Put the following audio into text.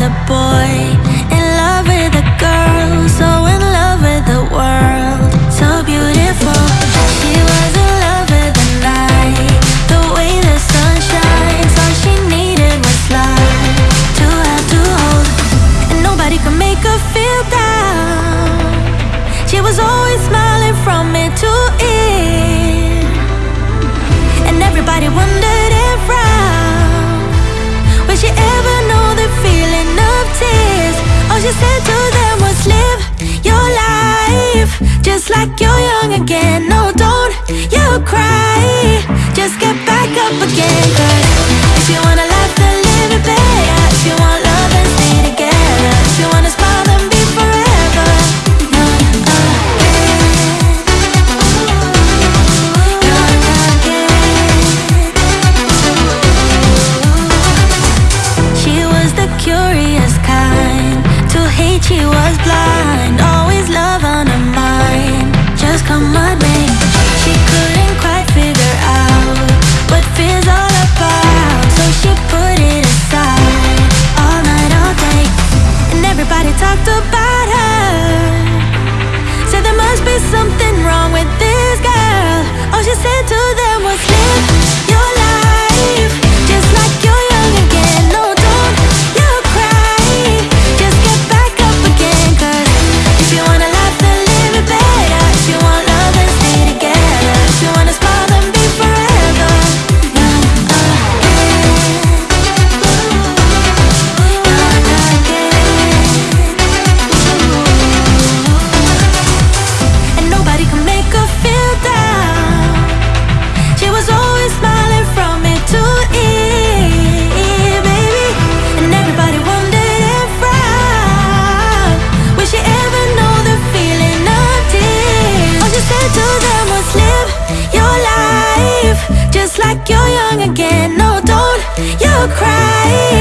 The boy, in love with the girl, so in love with the world, so beautiful. She was in love with the night, the way the sun shines. All she needed was love to have to hold, and nobody could make her feel down. She was always smiling from ear to ear. Like you're young again. talked about her. Said there must be something. like you're young again. No, don't you cry